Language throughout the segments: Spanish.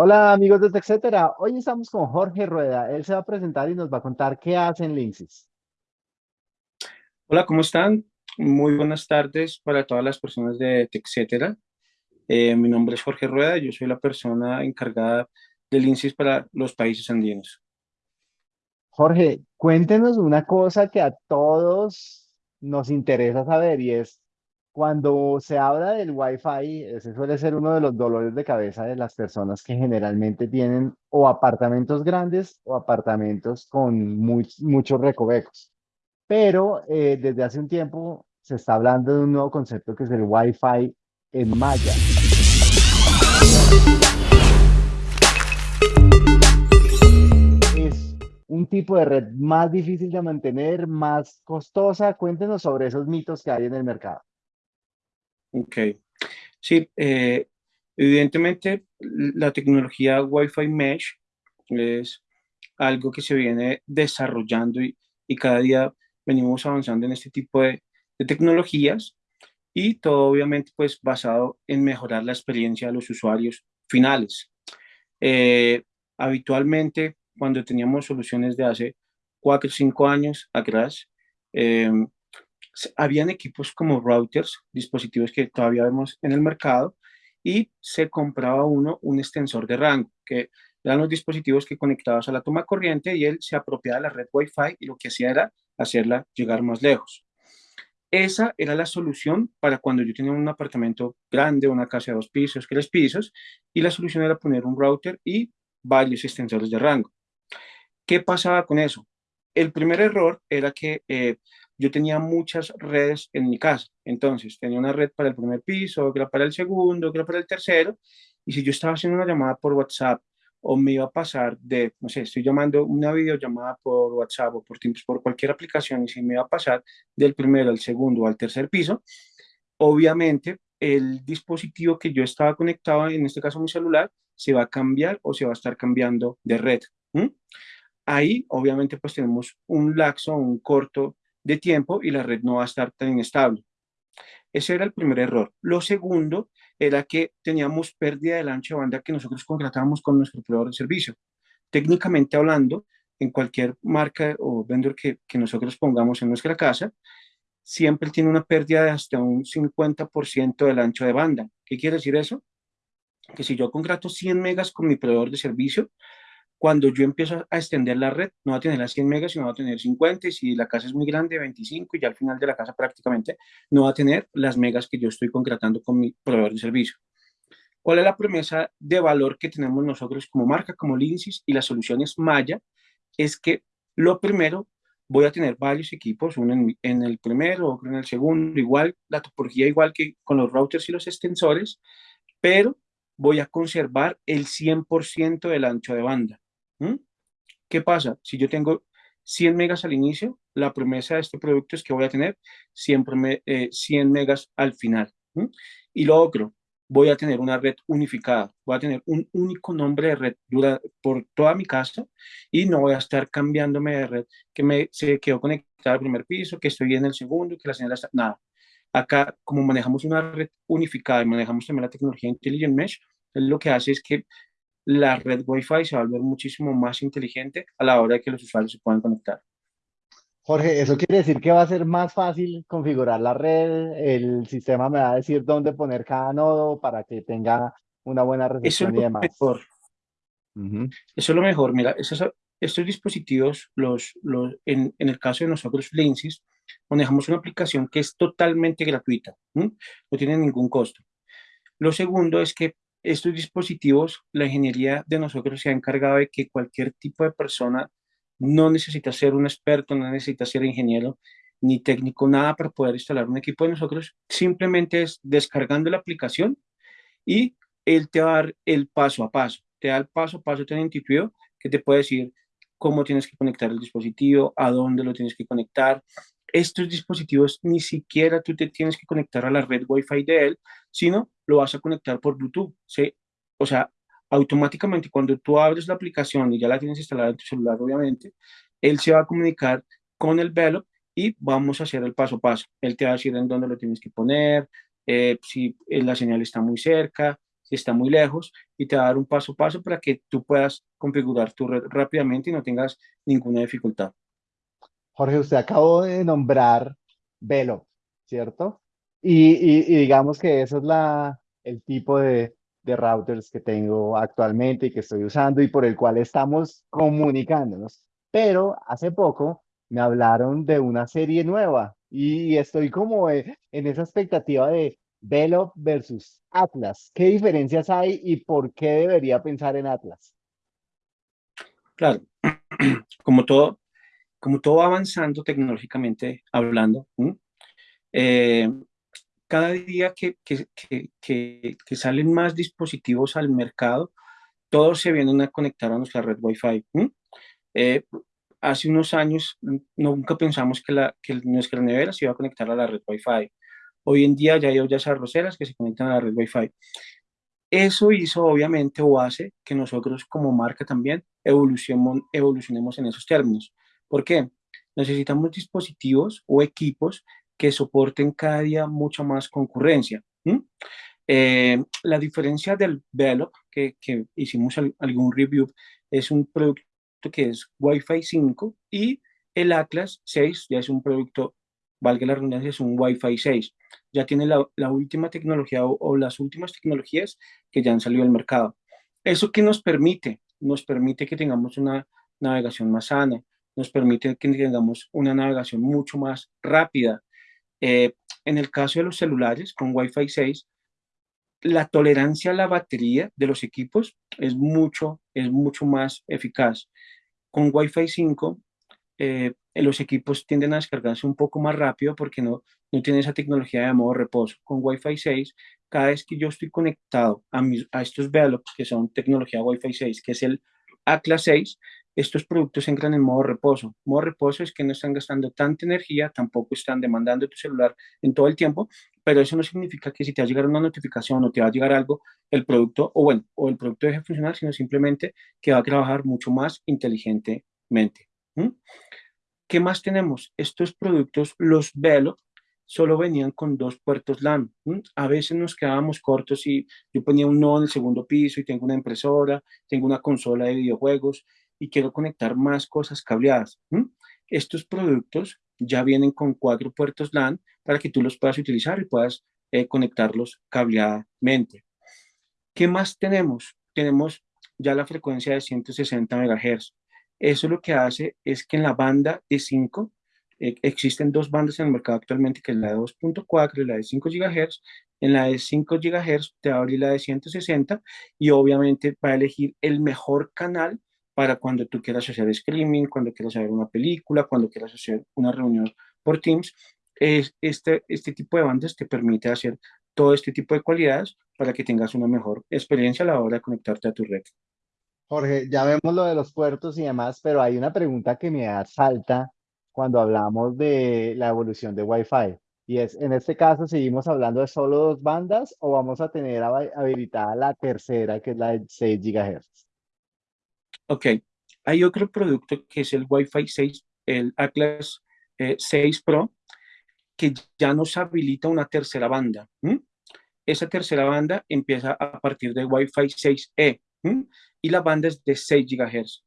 Hola amigos de TechCetera, hoy estamos con Jorge Rueda, él se va a presentar y nos va a contar qué hacen Linksys. Hola, ¿cómo están? Muy buenas tardes para todas las personas de TechCetera. Eh, mi nombre es Jorge Rueda, yo soy la persona encargada de Linksys para los países andinos. Jorge, cuéntenos una cosa que a todos nos interesa saber y es cuando se habla del Wi-Fi, ese suele ser uno de los dolores de cabeza de las personas que generalmente tienen o apartamentos grandes o apartamentos con muchos recovecos. Pero eh, desde hace un tiempo se está hablando de un nuevo concepto que es el Wi-Fi en malla. Es un tipo de red más difícil de mantener, más costosa. Cuéntenos sobre esos mitos que hay en el mercado. Ok. Sí, eh, evidentemente la tecnología Wi-Fi Mesh es algo que se viene desarrollando y, cada día venimos avanzando en este tipo de, tecnologías y todo obviamente pues basado en mejorar la experiencia de los usuarios finales. Eh, habitualmente cuando teníamos soluciones de hace cuatro o cinco años atrás, eh, habían equipos como routers, dispositivos que todavía vemos en el mercado, y se compraba uno un extensor de rango, que eran los dispositivos que conectabas a la toma corriente y él se apropiaba de la red Wi-Fi y lo que hacía era hacerla llegar más lejos. Esa era la solución para cuando yo tenía un apartamento grande, una casa de dos pisos, tres pisos, y la solución era poner un router y varios extensores de rango. ¿Qué pasaba con eso? El primer error era que eh, yo tenía muchas redes en mi casa. Entonces, tenía una red para el primer piso, otra para el segundo, otra para el tercero. Y si yo estaba haciendo una llamada por WhatsApp o me iba a pasar de, no sé, estoy llamando una videollamada por WhatsApp o por Teams, por cualquier aplicación, y si me iba a pasar del primero al segundo o al tercer piso, obviamente el dispositivo que yo estaba conectado, en este caso mi celular, se va a cambiar o se va a estar cambiando de red. Ahí, obviamente, pues tenemos un laxo, un corto de tiempo y la red no va a estar tan inestable. Ese era el primer error. Lo segundo era que teníamos pérdida del ancho de banda que nosotros contratábamos con nuestro proveedor de servicio. Técnicamente hablando, en cualquier marca o vendor que, que nosotros pongamos en nuestra casa, siempre tiene una pérdida de hasta un 50% del ancho de banda. ¿Qué quiere decir eso? Que si yo contrato 100 megas con mi proveedor de servicio, cuando yo empiezo a extender la red, no va a tener las 100 megas, sino va a tener 50, y si la casa es muy grande, 25, y ya al final de la casa prácticamente no va a tener las megas que yo estoy concretando con mi proveedor de servicio. ¿Cuál es la promesa de valor que tenemos nosotros como marca, como Linksys y las soluciones Maya? Es que lo primero, voy a tener varios equipos, uno en, en el primero, otro en el segundo, igual, la topología igual que con los routers y los extensores, pero voy a conservar el 100% del ancho de banda. ¿Mm? ¿Qué pasa? Si yo tengo 100 megas al inicio, la promesa de este producto es que voy a tener siempre me, 100 eh, megas al final. Y lo otro, voy a tener una red unificada, voy a tener un único nombre de red por toda mi casa y no voy a estar cambiándome de red que me, se quedó conectada al primer piso, que estoy en el segundo, que la señal está... Nada. Acá, como manejamos una red unificada y manejamos también la tecnología Intelligent Mesh, lo que hace es que la red Wi-Fi se va a volver muchísimo más inteligente a la hora de que los usuarios se puedan conectar. Jorge, ¿eso quiere decir que va a ser más fácil configurar la red? ¿El sistema me va a decir dónde poner cada nodo para que tenga una buena recepción y demás? Mejor. Eso es lo mejor. Mira, estos dispositivos, los, los, en, en, el caso de nosotros, Linksys, manejamos una aplicación que es totalmente gratuita. No tiene ningún costo. Lo segundo es que estos dispositivos, la ingeniería de nosotros se ha encargado de que cualquier tipo de persona no necesita ser un experto, no necesita ser ingeniero ni técnico, nada para poder instalar un equipo de nosotros, simplemente es descargando la aplicación y él te va a dar el paso a paso, te da el paso a paso tan intuitivo que te puede decir cómo tienes que conectar el dispositivo, a dónde lo tienes que conectar, estos dispositivos ni siquiera tú te tienes que conectar a la red Wi-Fi de él, sino lo vas a conectar por Bluetooth. O sea, automáticamente cuando tú abres la aplicación y ya la tienes instalada en tu celular, obviamente, él se va a comunicar con el velo y vamos a hacer el paso a paso. Él te va a decir en dónde lo tienes que poner, eh, si la señal está muy cerca, si está muy lejos y te va a dar un paso a paso para que tú puedas configurar tu red rápidamente y no tengas ninguna dificultad. Jorge, usted acabó de nombrar Velo, ¿cierto? Y, digamos que eso es el tipo de, de routers que tengo actualmente y que estoy usando y por el cual estamos comunicándonos. Pero hace poco me hablaron de una serie nueva y estoy como en esa expectativa de Velo versus Atlas. ¿Qué diferencias hay y por qué debería pensar en Atlas? Claro, como todo, como todo va avanzando tecnológicamente hablando, eh, cada día que, que, salen más dispositivos al mercado, todos se vienen a conectar a nuestra red Wi-Fi. Eh, hace unos años nunca pensamos que, la, que nuestra nevera se iba a conectar a la red Wi-Fi. Hoy en día ya hay ollas arroceras que se conectan a la red Wi-Fi. Eso hizo obviamente o hace que nosotros como marca también evolucionemos en esos términos. ¿Por qué? Necesitamos dispositivos o equipos que soporten cada día mucha más concurrencia. Eh, la diferencia del Velop, que, que hicimos algún review, es un producto que es Wi-Fi 5 y el Atlas 6 ya es un producto, valga la redundancia, es un Wi-Fi 6. Ya tiene la, la última tecnología o, o, las últimas tecnologías que ya han salido al mercado. ¿Eso qué nos permite? Nos permite que tengamos una navegación más sana, nos permite que tengamos una navegación mucho más rápida. Eh, en el caso de los celulares con Wi-Fi 6, la tolerancia a la batería de los equipos es mucho, es mucho más eficaz. Con Wi-Fi 5, eh, los equipos tienden a descargarse un poco más rápido porque no, no tiene esa tecnología de modo reposo. Con Wi-Fi 6, cada vez que yo estoy conectado a, a estos Velox, que son tecnología Wi-Fi 6, que es el ACLA 6, estos productos entran en modo reposo. Modo reposo es que no están gastando tanta energía, tampoco están demandando tu celular en todo el tiempo, pero eso no significa que si te va a llegar una notificación o te va a llegar algo, el producto, o bueno, o el producto deje de funcionar, sino simplemente que va a trabajar mucho más inteligentemente. ¿Qué más tenemos? Estos productos, los Velo, solo venían con dos puertos LAN. A veces nos quedábamos cortos y yo ponía un nodo en el segundo piso y tengo una impresora, tengo una consola de videojuegos y quiero conectar más cosas cableadas. Estos productos ya vienen con cuatro puertos LAN para que tú los puedas utilizar y puedas eh, conectarlos cableadamente. ¿Qué más tenemos? Tenemos ya la frecuencia de 160 MHz. Eso lo que hace es que en la banda de 5, eh, existen dos bandas en el mercado actualmente, que es la de 2.4 y la de 5 GHz. En la de 5 GHz te va a abrir la de 160 y obviamente va a elegir el mejor canal para cuando tú quieras hacer streaming, cuando quieras ver una película, cuando quieras hacer una reunión por Teams. Es, este, este tipo de bandas te permite hacer todo este tipo de cualidades para que tengas una mejor experiencia a la hora de conectarte a tu red. Jorge, ya vemos lo de los puertos y demás, pero hay una pregunta que me salta cuando hablamos de la evolución de Wi-Fi. Y es, en este caso, ¿seguimos hablando de solo dos bandas o vamos a tener habilitada la tercera, que es la de 6 GHz? Ok, hay otro producto que es el Wi-Fi 6, el Atlas 6 eh, Pro, que ya nos habilita una tercera banda. Esa tercera banda empieza a partir de Wi-Fi 6E y la banda es de 6 GHz.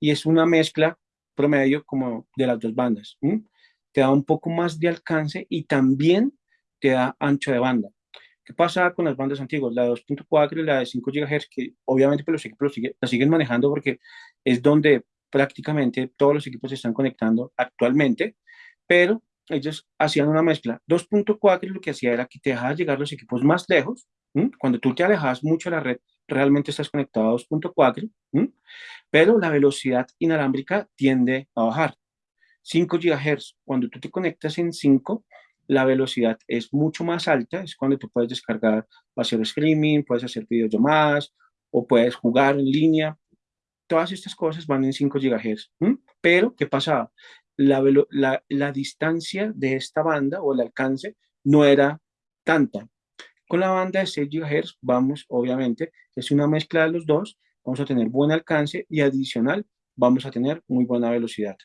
Y es una mezcla promedio como de las dos bandas. Te da un poco más de alcance y también te da ancho de banda. ¿Qué pasa con las bandas antiguas? La de 2.4 y la de 5 GHz, que obviamente pues, los equipos la siguen manejando porque es donde prácticamente todos los equipos se están conectando actualmente, pero ellos hacían una mezcla. 2.4 lo que hacía era que te dejaba llegar los equipos más lejos. Cuando tú te alejas mucho de la red, realmente estás conectado a 2.4, pero la velocidad inalámbrica tiende a bajar. 5 GHz, cuando tú te conectas en 5, la velocidad es mucho más alta, es cuando tú puedes descargar, hacer streaming, puedes hacer videollamadas o puedes jugar en línea. Todas estas cosas van en 5 GHz. Pero, ¿qué pasaba? La, la, la distancia de esta banda o el alcance no era tanta. Con la banda de 6 GHz vamos, obviamente, es una mezcla de los dos, vamos a tener buen alcance y adicional vamos a tener muy buena velocidad.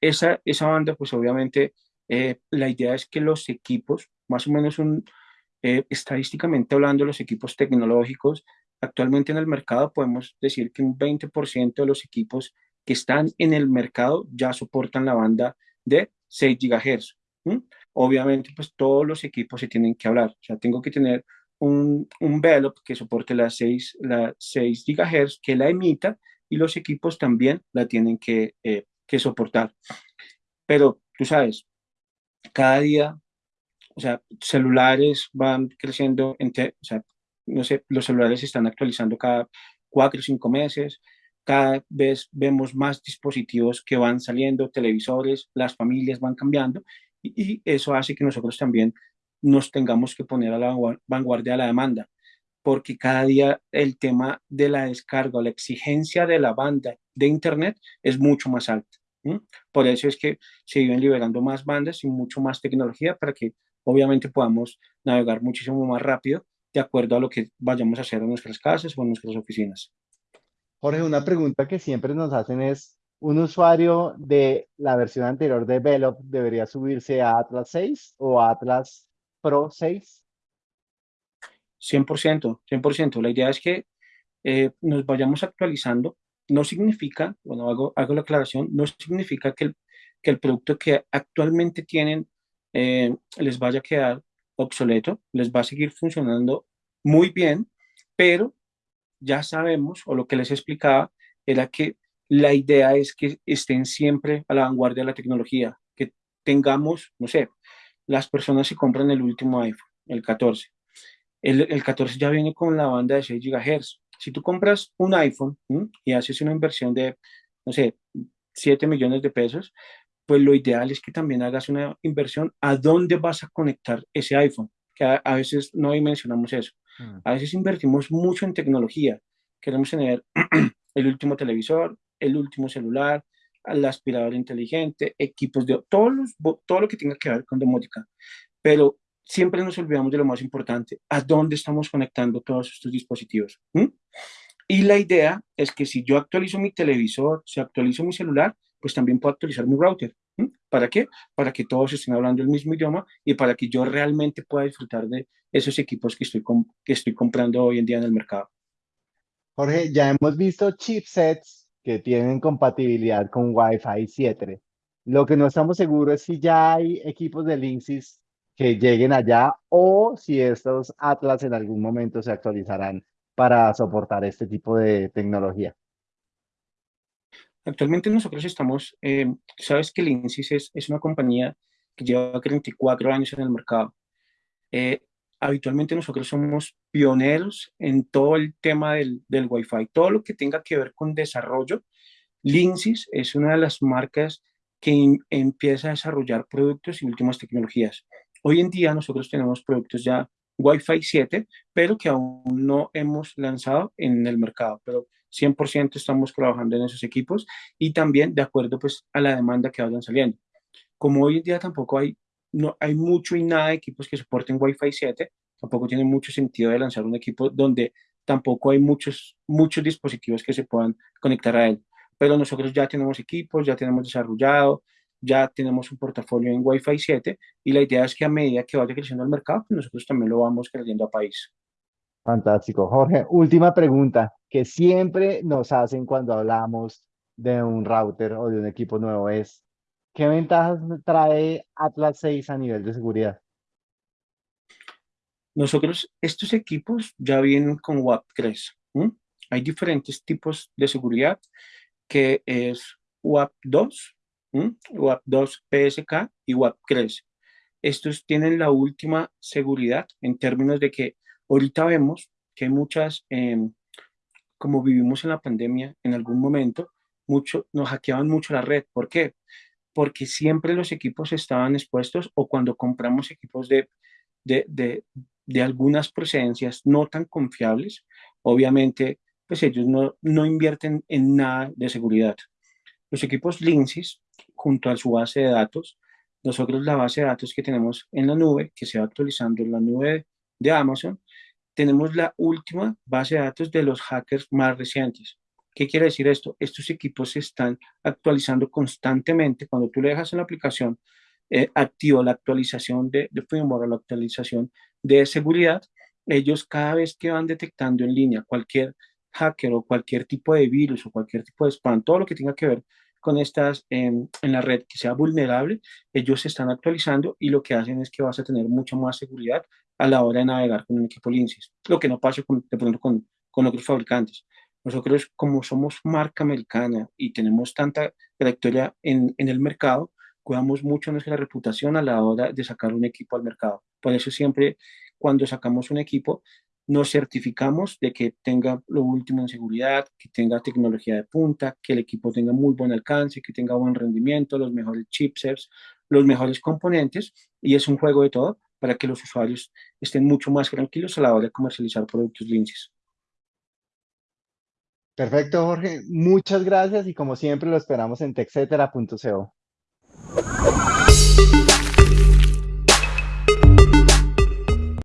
Esa, esa banda, pues obviamente, eh, la idea es que los equipos, más o menos un, eh, estadísticamente hablando, los equipos tecnológicos, actualmente en el mercado podemos decir que un 20% de los equipos que están en el mercado ya soportan la banda de 6 GHz. Obviamente, pues todos los equipos se tienen que hablar. O sea, tengo que tener un, un Velop que soporte las 6, la 6 GHz, que la emita, y los equipos también la tienen que, eh, que soportar. Pero tú sabes, cada día, o sea, celulares van creciendo, o sea, no sé, los celulares se están actualizando cada cuatro o cinco meses, cada vez vemos más dispositivos que van saliendo, televisores, las familias van cambiando y, eso hace que nosotros también nos tengamos que poner a la vanguardia de la demanda, porque cada día el tema de la descarga, la exigencia de la banda de Internet es mucho más alta. Por eso es que se viven liberando más bandas y mucho más tecnología para que obviamente podamos navegar muchísimo más rápido de acuerdo a lo que vayamos a hacer en nuestras casas o en nuestras oficinas. Jorge, una pregunta que siempre nos hacen es, ¿un usuario de la versión anterior de Velop debería subirse a Atlas 6 o a Atlas Pro 6? 100%, 100%. La idea es que eh, nos vayamos actualizando. No significa, bueno, hago, hago la aclaración, no significa que el, que el producto que actualmente tienen eh, les vaya a quedar obsoleto, les va a seguir funcionando muy bien, pero ya sabemos, o lo que les explicaba, era que la idea es que estén siempre a la vanguardia de la tecnología, que tengamos, no sé, las personas que compran el último iPhone, el 14. El, el 14 ya viene con la banda de 6 GHz. Si tú compras un iPhone y haces una inversión de, no sé, 7 millones de pesos, pues lo ideal es que también hagas una inversión a dónde vas a conectar ese iPhone, que a, a veces no mencionamos eso. Mm. A veces invertimos mucho en tecnología. Queremos tener el último televisor, el último celular, el aspirador inteligente, equipos de todos todo lo que tenga que ver con domótica. Pero siempre nos olvidamos de lo más importante, a dónde estamos conectando todos estos dispositivos. Y la idea es que si yo actualizo mi televisor, si actualizo mi celular, pues también puedo actualizar mi router. ¿Para qué? Para que todos estén hablando el mismo idioma y para que yo realmente pueda disfrutar de esos equipos que estoy, que estoy comprando hoy en día en el mercado. Jorge, ya hemos visto chipsets que tienen compatibilidad con Wi-Fi 7. Lo que no estamos seguros es si ya hay equipos de Linksys que lleguen allá o si estos Atlas en algún momento se actualizarán para soportar este tipo de tecnología. Actualmente nosotros estamos, eh, sabes que Linksys es, es, una compañía que lleva 34 años en el mercado. Eh, habitualmente nosotros somos pioneros en todo el tema del, del Wi-Fi, todo lo que tenga que ver con desarrollo. Linksys es una de las marcas que empieza a desarrollar productos y últimas tecnologías. Hoy en día nosotros tenemos productos ya Wi-Fi 7, pero que aún no hemos lanzado en el mercado, pero 100% estamos trabajando en esos equipos y también de acuerdo pues a la demanda que vayan saliendo. Como hoy en día tampoco hay, no, hay mucho y nada de equipos que soporten Wi-Fi 7, tampoco tiene mucho sentido de lanzar un equipo donde tampoco hay muchos, muchos dispositivos que se puedan conectar a él. Pero nosotros ya tenemos equipos, ya tenemos desarrollado, ya tenemos un portafolio en Wi-Fi 7 y la idea es que a medida que vaya creciendo el mercado, pues nosotros también lo vamos creciendo a país. Fantástico. Jorge, última pregunta que siempre nos hacen cuando hablamos de un router o de un equipo nuevo es, ¿qué ventajas trae Atlas 6 a nivel de seguridad? Nosotros, estos equipos ya vienen con WAP3. Hay diferentes tipos de seguridad que es WAP2, WAP 2 PSK y WAP 3. Estos tienen la última seguridad en términos de que ahorita vemos que muchas, eh, como vivimos en la pandemia en algún momento, mucho, nos hackeaban mucho la red. ¿Por qué? Porque siempre los equipos estaban expuestos o cuando compramos equipos de, de, de, de algunas procedencias no tan confiables, obviamente pues ellos no, no invierten en nada de seguridad. Los equipos Linksys junto a su base de datos, nosotros la base de datos que tenemos en la nube, que se va actualizando en la nube de Amazon, tenemos la última base de datos de los hackers más recientes. ¿Qué quiere decir esto? Estos equipos se están actualizando constantemente. Cuando tú le dejas en la aplicación eh, activo la actualización de, de firmware, la actualización de seguridad, ellos cada vez que van detectando en línea cualquier hacker o cualquier tipo de virus o cualquier tipo de spam, todo lo que tenga que ver con estas en, en la red que sea vulnerable, ellos se están actualizando y lo que hacen es que vas a tener mucha más seguridad a la hora de navegar con un equipo Linksys, lo que no pasa con, de pronto con, con otros fabricantes. Nosotros, como somos marca americana y tenemos tanta trayectoria en, en el mercado, cuidamos mucho nuestra reputación a la hora de sacar un equipo al mercado. Por eso siempre cuando sacamos un equipo, nos certificamos de que tenga lo último en seguridad, que tenga tecnología de punta, que el equipo tenga muy buen alcance, que tenga buen rendimiento, los mejores chipsets, los mejores componentes, y es un juego de todo para que los usuarios estén mucho más tranquilos a la hora de comercializar productos Linksys. Perfecto, Jorge. Muchas gracias y como siempre lo esperamos en texetera.co.